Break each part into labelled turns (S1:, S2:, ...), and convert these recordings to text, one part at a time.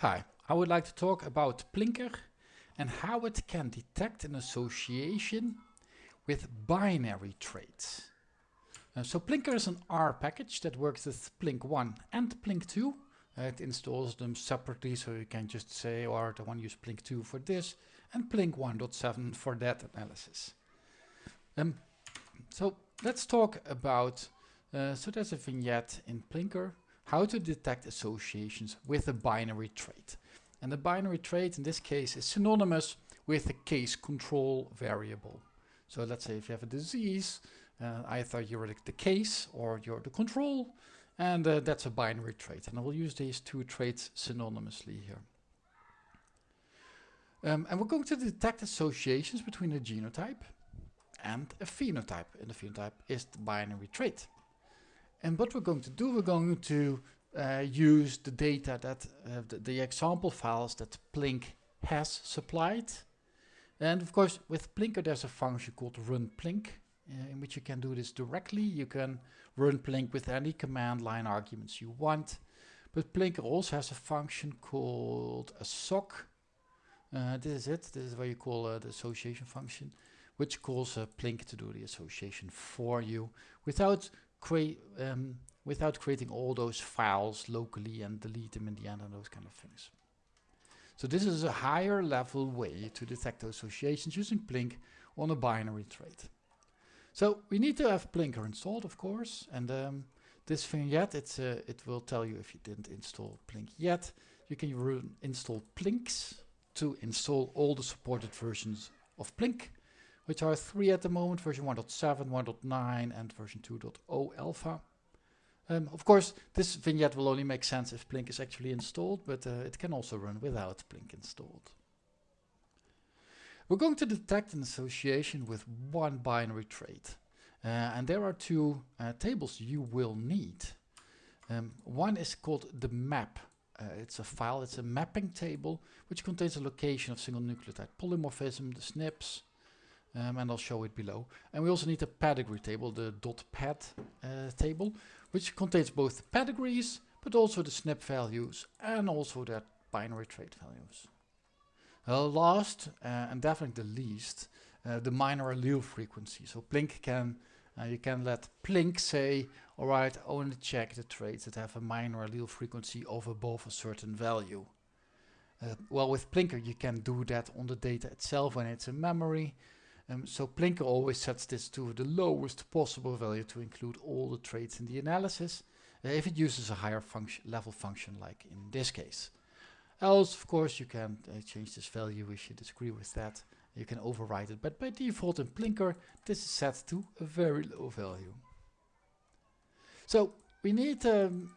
S1: Hi, I would like to talk about plinkr and how it can detect an association with binary traits. Uh, so plinkr is an R package that works with Plink1 and Plink2. Uh, it installs them separately so you can just say, or I want to use Plink2 for this and Plink 1.7 for that analysis. Um, so let's talk about, uh, so there's a vignette in plinkr how to detect associations with a binary trait. And the binary trait in this case is synonymous with a case control variable. So let's say if you have a disease, uh, either you're the case or you're the control, and uh, that's a binary trait. And I will use these two traits synonymously here. Um, and we're going to detect associations between a genotype and a phenotype. And the phenotype is the binary trait. And what we're going to do, we're going to uh, use the data that uh, the, the, example files that Plink has supplied. And of course, with plinkr, there's a function called run Plink, uh, in which you can do this directly. You can run Plink with any command line arguments you want. But plinkr also has a function called assoc. Uh, this is it. This is what you call uh, the association function, which calls uh, Plink to do the association for you without create um, without creating all those files locally and delete them in the end and those kind of things. So this is a higher level way to detect associations using Plink on a binary trait. So we need to have plinkr installed, of course, and um, this vignette, it's, uh, it will tell you if you didn't install Plink yet. You can install Plinks to install all the supported versions of Plink which are three at the moment, version 1.7, 1.9 and version 2.0 alpha. Um, of course, this vignette will only make sense if Plink is actually installed, but uh, it can also run without Plink installed. We're going to detect an association with one binary trait. Uh, and there are two uh, tables you will need. Um, one is called the map. Uh, it's a file, it's a mapping table, which contains a location of single nucleotide polymorphism, the SNPs, um, and I'll show it below. And we also need a pedigree table, the dot .ped uh, table, which contains both pedigrees, but also the SNP values and also their binary trait values. Uh, last, uh, and definitely the least, uh, the minor allele frequency. So Plink can, uh, you can let Plink say, all right, only check the traits that have a minor allele frequency of above a certain value. Uh, well, with plinkr, you can do that on the data itself when it's in memory. Um, so plinkr always sets this to the lowest possible value to include all the traits in the analysis uh, if it uses a higher function level function like in this case. Else, of course, you can uh, change this value if you disagree with that. You can override it, but by default in plinkr, this is set to a very low value. So we need um,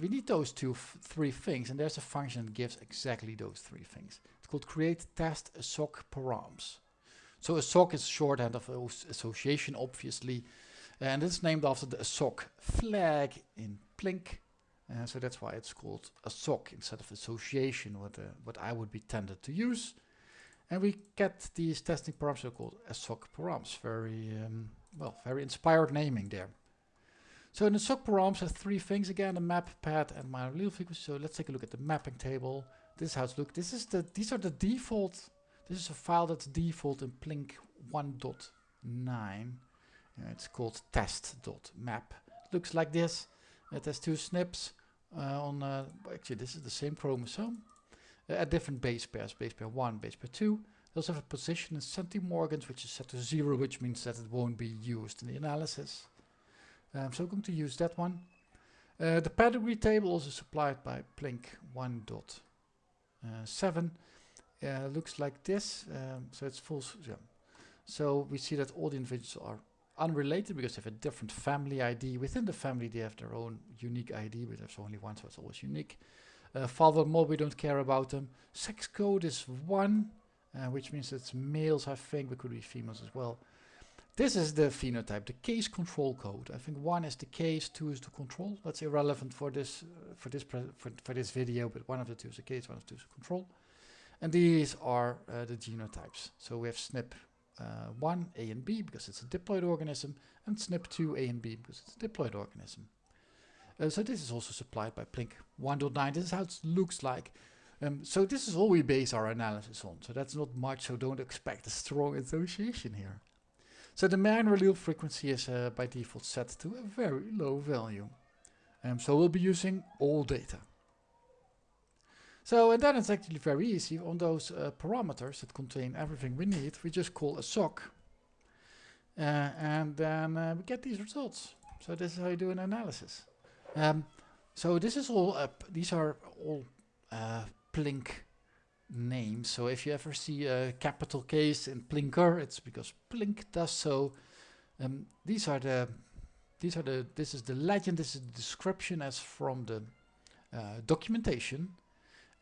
S1: we need those two, three things, and there's a function that gives exactly those three things. It's called create test assoc params. So assoc is shorthand of association, obviously, and it's named after the sock flag in Plink. Uh, so that's why it's called assoc instead of association, what, uh, what I would be tended to use. And we get these testing params called assoc params. Very, um, well, very inspired naming there. So in the assoc params have three things again, the map, ped, and minor allele frequency. So let's take a look at the mapping table. This is how it looks. This is the, these are the default this is a file that's default in Plink 1.9. Uh, it's called test.map. Looks like this. It has two SNPs uh, on, uh, actually this is the same chromosome, uh, at different base pairs, base pair 1, base pair 2. They also have a position in centimorgans, which is set to 0, which means that it won't be used in the analysis. Um, so I'm going to use that one. Uh, the pedigree table also supplied by Plink 1.7 uh, looks like this. Um, so it's full. Yeah. So we see that all the individuals are unrelated because they have a different family ID. Within the family, they have their own unique ID, but there's only one, so it's always unique. Uh, father mode, we don't care about them. Sex code is one, uh, which means it's males, I think, but could be females as well. This is the phenotype, the case control code. I think one is the case, two is the control. That's irrelevant for this uh, for this for, for this video, but one of the two is the case, one of the two is the control. And these are uh, the genotypes. So we have SNP uh, 1, A and B, because it's a diploid organism, and SNP 2, A and B, because it's a diploid organism. Uh, so this is also supplied by Plink 1.9. This is how it looks like. Um, so this is all we base our analysis on. So that's not much, so don't expect a strong association here. So the minor allele frequency is uh, by default set to a very low value. Um, so we'll be using all data. So and then it's actually very easy on those uh, parameters that contain everything we need. We just call assoc uh, and then uh, we get these results. So this is how you do an analysis. Um, so this is all up. These are all uh, Plink names. So if you ever see a capital case in plinkr, it's because Plink does so. Um, these are the these are the this is the legend. This is the description as from the uh, documentation,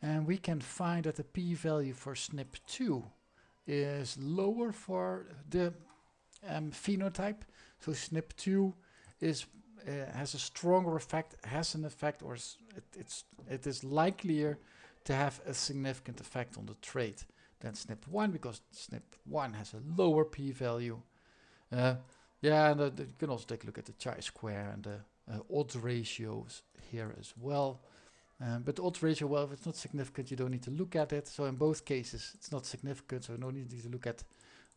S1: and we can find that the p-value for SNP2 is lower for the um, phenotype. So SNP2 is uh, has a stronger effect, has an effect, or it, it's it is likelier to have a significant effect on the trait than SNP1 because SNP1 has a lower p-value. Uh, yeah, and uh, you can also take a look at the chi-square and the uh, odds ratios here as well. Um, but the odds ratio, well, if it's not significant, you don't need to look at it. So in both cases, it's not significant, so no need to look at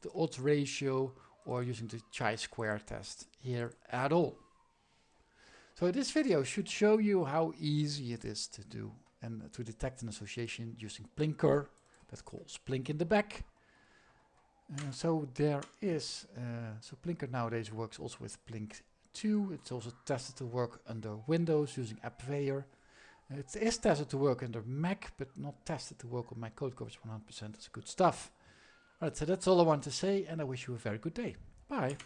S1: the odds ratio or using the chi-square test here at all. So this video should show you how easy it is to do and to detect an association using plinkr that calls Plink in the back. Uh, so there is, uh, so plinkr nowadays works also with Plink 2. It's also tested to work under Windows using AppVeyor. It is tested to work under Mac, but not tested to work on my code coverage 100%. That's good stuff. Alright, so that's all I want to say, and I wish you a very good day. Bye.